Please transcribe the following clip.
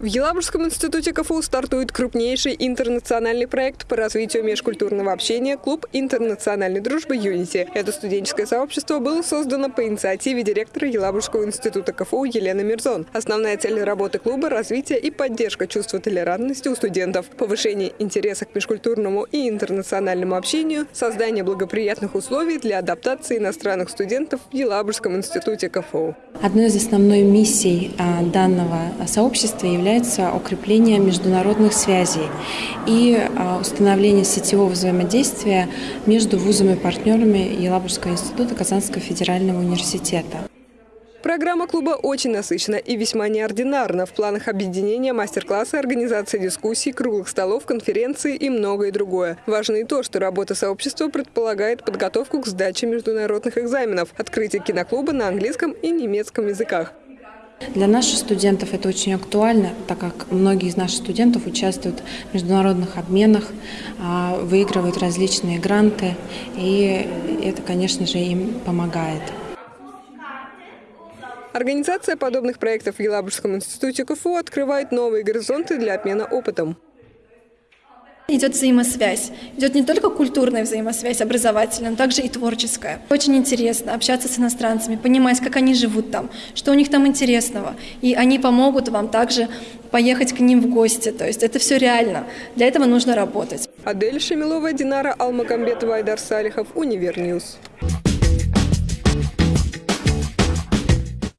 В Елабужском институте КФУ стартует крупнейший интернациональный проект по развитию межкультурного общения «Клуб интернациональной дружбы Юнити». Это студенческое сообщество было создано по инициативе директора Елабужского института КФУ Елены Мирзон. Основная цель работы клуба – развитие и поддержка чувства толерантности у студентов, повышение интереса к межкультурному и интернациональному общению, создание благоприятных условий для адаптации иностранных студентов в Елабужском институте КФУ. Одной из основной миссий а, данного сообщества является укрепление международных связей и а, установление сетевого взаимодействия между вузами-партнерами Елабужского института Казанского федерального университета. Программа клуба очень насыщена и весьма неординарна. В планах объединения мастер-классы, организации дискуссий, круглых столов, конференции и многое другое. Важно и то, что работа сообщества предполагает подготовку к сдаче международных экзаменов, открытие киноклуба на английском и немецком языках. Для наших студентов это очень актуально, так как многие из наших студентов участвуют в международных обменах, а, выигрывают различные гранты, и это, конечно же, им помогает. Организация подобных проектов в Елабужском институте КФУ открывает новые горизонты для обмена опытом. Идет взаимосвязь. Идет не только культурная взаимосвязь, образовательная, но также и творческая. Очень интересно общаться с иностранцами, понимать, как они живут там, что у них там интересного. И они помогут вам также поехать к ним в гости. То есть это все реально. Для этого нужно работать. Адель Шамилова, Динара Алмагамбетова, Айдар Салихов, Univer News.